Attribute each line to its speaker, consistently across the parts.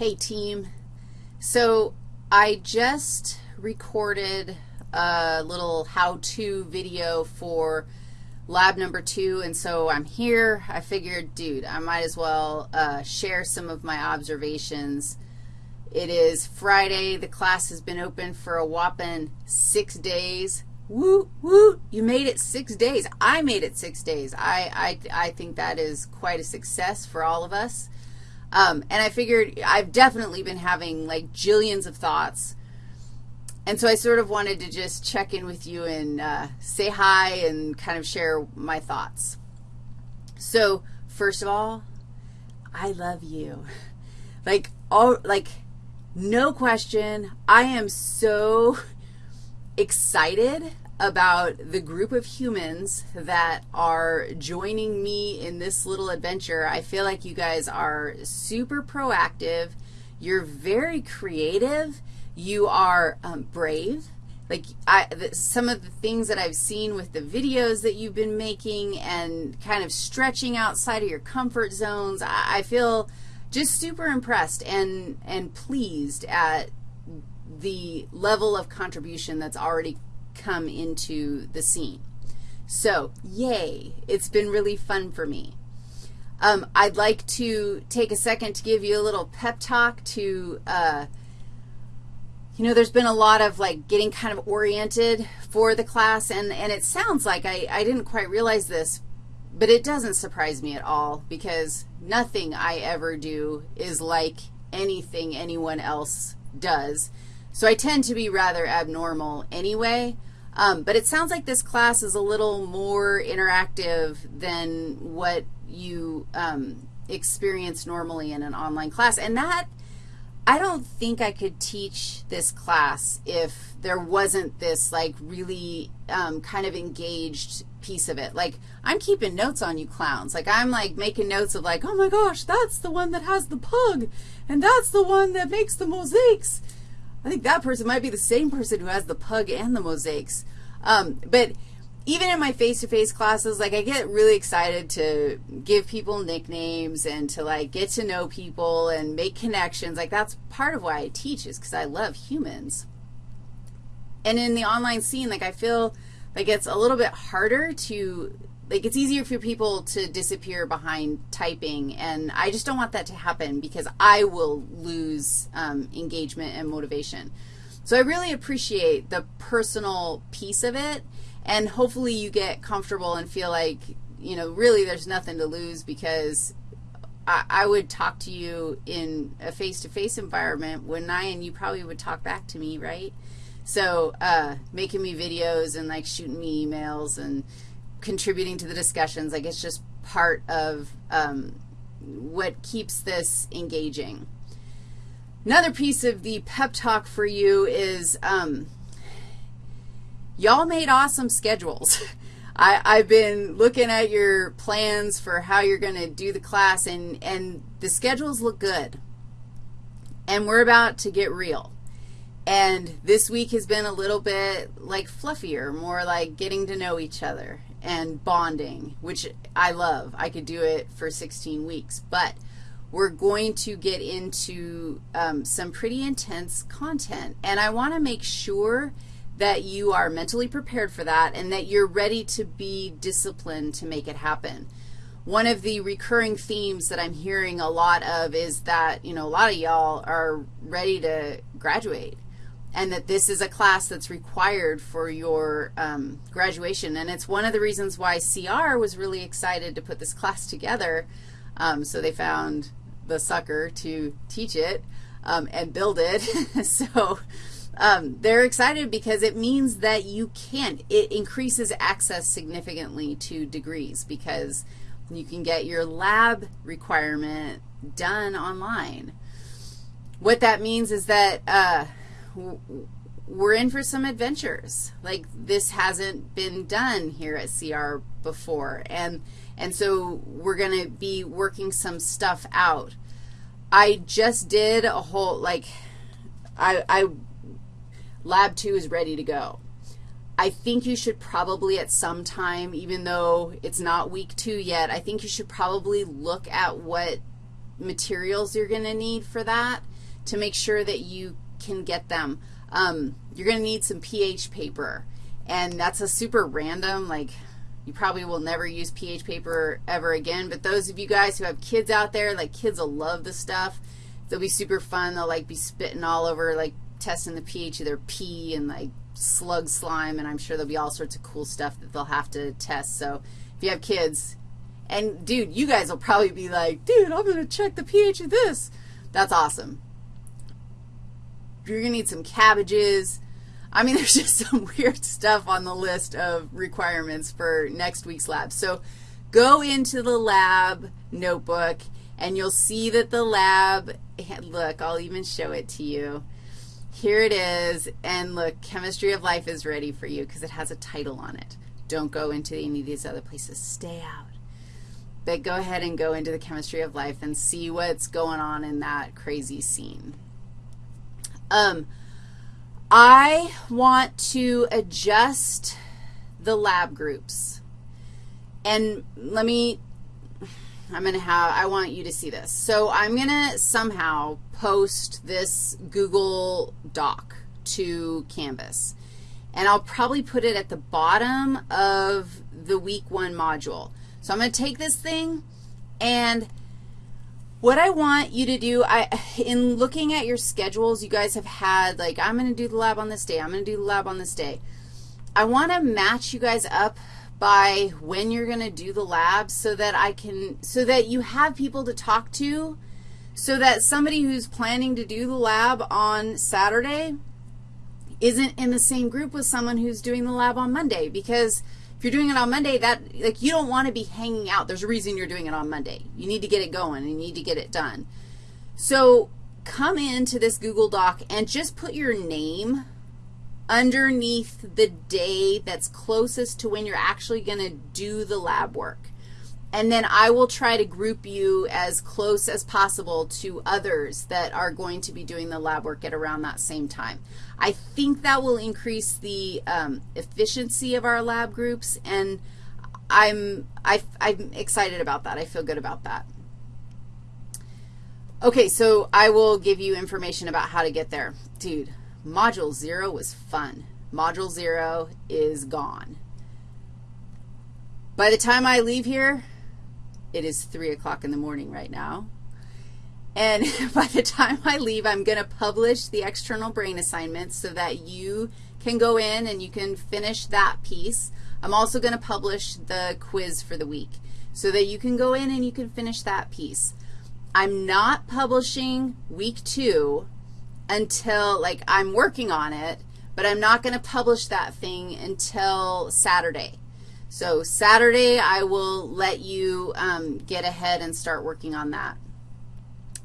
Speaker 1: Hey, team. So I just recorded a little how-to video for lab number two, and so I'm here. I figured, dude, I might as well uh, share some of my observations. It is Friday. The class has been open for a whopping six days. Woo, woo, you made it six days. I made it six days. I, I, I think that is quite a success for all of us. Um, and I figured I've definitely been having like jillions of thoughts. And so I sort of wanted to just check in with you and uh, say hi and kind of share my thoughts. So first of all, I love you. Like, all, like, no question, I am so excited about the group of humans that are joining me in this little adventure. I feel like you guys are super proactive. You're very creative. You are um, brave. Like I, the, some of the things that I've seen with the videos that you've been making and kind of stretching outside of your comfort zones, I, I feel just super impressed and, and pleased at the level of contribution that's already come into the scene. So, yay, it's been really fun for me. Um, I'd like to take a second to give you a little pep talk to, uh, you know, there's been a lot of, like, getting kind of oriented for the class, and, and it sounds like I, I didn't quite realize this, but it doesn't surprise me at all because nothing I ever do is like anything anyone else does. So I tend to be rather abnormal anyway. Um, but it sounds like this class is a little more interactive than what you um, experience normally in an online class. And that, I don't think I could teach this class if there wasn't this, like, really um, kind of engaged piece of it. Like, I'm keeping notes on you clowns. Like, I'm, like, making notes of, like, oh, my gosh, that's the one that has the pug, and that's the one that makes the mosaics. I think that person might be the same person who has the pug and the mosaics. Um, but even in my face-to-face -face classes, like I get really excited to give people nicknames and to like get to know people and make connections. Like that's part of why I teach is because I love humans. And in the online scene, like I feel like it's a little bit harder to like it's easier for people to disappear behind typing, and I just don't want that to happen because I will lose um, engagement and motivation. So I really appreciate the personal piece of it, and hopefully you get comfortable and feel like, you know, really there's nothing to lose because I, I would talk to you in a face-to-face -face environment when I and you probably would talk back to me, right? So uh, making me videos and, like, shooting me emails and contributing to the discussions. Like it's just part of um, what keeps this engaging. Another piece of the pep talk for you is um, y'all made awesome schedules. I, I've been looking at your plans for how you're going to do the class, and, and the schedules look good. And we're about to get real. And this week has been a little bit like fluffier, more like getting to know each other and bonding, which I love. I could do it for 16 weeks. But we're going to get into um, some pretty intense content. And I want to make sure that you are mentally prepared for that and that you're ready to be disciplined to make it happen. One of the recurring themes that I'm hearing a lot of is that, you know, a lot of y'all are ready to graduate and that this is a class that's required for your um, graduation. And it's one of the reasons why CR was really excited to put this class together. Um, so they found the sucker to teach it um, and build it. so um, they're excited because it means that you can. It increases access significantly to degrees because you can get your lab requirement done online. What that means is that uh, we're in for some adventures. Like this hasn't been done here at CR before. And, and so we're going to be working some stuff out. I just did a whole, like, I, I, lab two is ready to go. I think you should probably at some time, even though it's not week two yet, I think you should probably look at what materials you're going to need for that to make sure that you can get them. Um, you're going to need some pH paper, and that's a super random, like you probably will never use pH paper ever again, but those of you guys who have kids out there, like kids will love the stuff. They'll be super fun. They'll like be spitting all over, like testing the pH of their pee and like slug slime, and I'm sure there'll be all sorts of cool stuff that they'll have to test. So if you have kids, and dude, you guys will probably be like, dude, I'm going to check the pH of this. That's awesome. You're going to need some cabbages. I mean, there's just some weird stuff on the list of requirements for next week's lab. So go into the lab notebook, and you'll see that the lab, look, I'll even show it to you. Here it is, and look, Chemistry of Life is ready for you because it has a title on it. Don't go into any of these other places. Stay out. But go ahead and go into the Chemistry of Life and see what's going on in that crazy scene. Um, I want to adjust the lab groups. And let me, I'm going to have, I want you to see this. So I'm going to somehow post this Google Doc to Canvas. And I'll probably put it at the bottom of the week one module. So I'm going to take this thing and what I want you to do, I, in looking at your schedules, you guys have had, like, I'm going to do the lab on this day. I'm going to do the lab on this day. I want to match you guys up by when you're going to do the lab so that I can, so that you have people to talk to, so that somebody who's planning to do the lab on Saturday isn't in the same group with someone who's doing the lab on Monday because – if you're doing it on Monday, that, like, you don't want to be hanging out. There's a reason you're doing it on Monday. You need to get it going. And you need to get it done. So come into this Google Doc and just put your name underneath the day that's closest to when you're actually going to do the lab work. And then I will try to group you as close as possible to others that are going to be doing the lab work at around that same time. I think that will increase the um, efficiency of our lab groups, and I'm, I, I'm excited about that. I feel good about that. Okay, so I will give you information about how to get there. Dude, Module 0 was fun. Module 0 is gone. By the time I leave here, it is 3 o'clock in the morning right now. And by the time I leave, I'm going to publish the external brain assignments so that you can go in and you can finish that piece. I'm also going to publish the quiz for the week so that you can go in and you can finish that piece. I'm not publishing week two until, like, I'm working on it, but I'm not going to publish that thing until Saturday. So Saturday, I will let you um, get ahead and start working on that.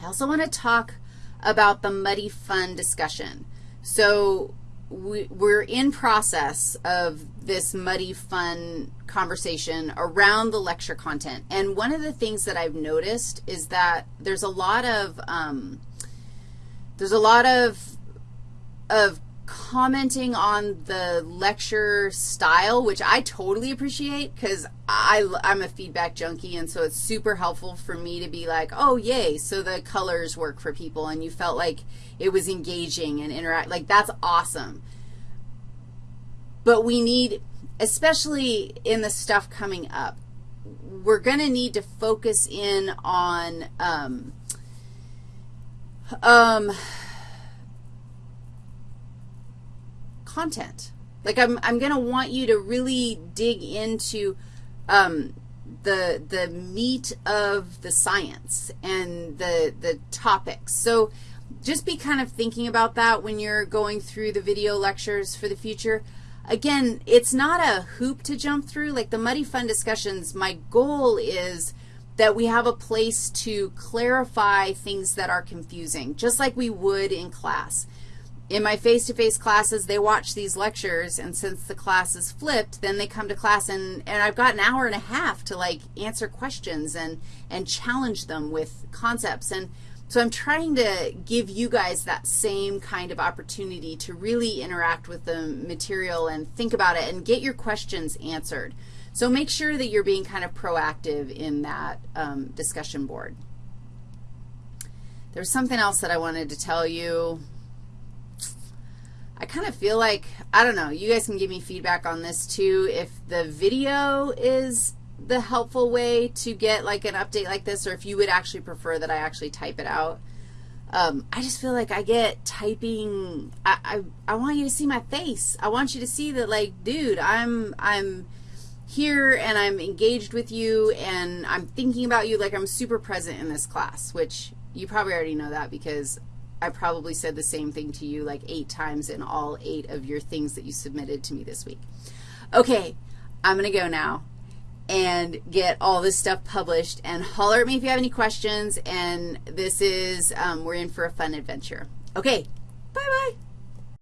Speaker 1: I also want to talk about the muddy fun discussion. So we, we're in process of this muddy fun conversation around the lecture content. And one of the things that I've noticed is that there's a lot of, um, there's a lot of, of commenting on the lecture style, which I totally appreciate because I'm a feedback junkie, and so it's super helpful for me to be like, oh, yay, so the colors work for people, and you felt like it was engaging and interact. Like, that's awesome. But we need, especially in the stuff coming up, we're going to need to focus in on um, um, content. Like I'm, I'm going to want you to really dig into um, the, the meat of the science and the, the topics. So just be kind of thinking about that when you're going through the video lectures for the future. Again, it's not a hoop to jump through. Like the Muddy Fun discussions, my goal is that we have a place to clarify things that are confusing, just like we would in class in my face-to-face -face classes, they watch these lectures, and since the class is flipped, then they come to class, and, and I've got an hour and a half to, like, answer questions and, and challenge them with concepts. And so I'm trying to give you guys that same kind of opportunity to really interact with the material and think about it and get your questions answered. So make sure that you're being kind of proactive in that um, discussion board. There's something else that I wanted to tell you. I kind of feel like, I don't know, you guys can give me feedback on this too. If the video is the helpful way to get like an update like this or if you would actually prefer that I actually type it out. Um, I just feel like I get typing, I, I, I want you to see my face. I want you to see that like, dude, I'm, I'm here and I'm engaged with you and I'm thinking about you like I'm super present in this class, which you probably already know that because I probably said the same thing to you like eight times in all eight of your things that you submitted to me this week. Okay, I'm going to go now and get all this stuff published. And holler at me if you have any questions. And this is, um, we're in for a fun adventure. Okay, bye-bye.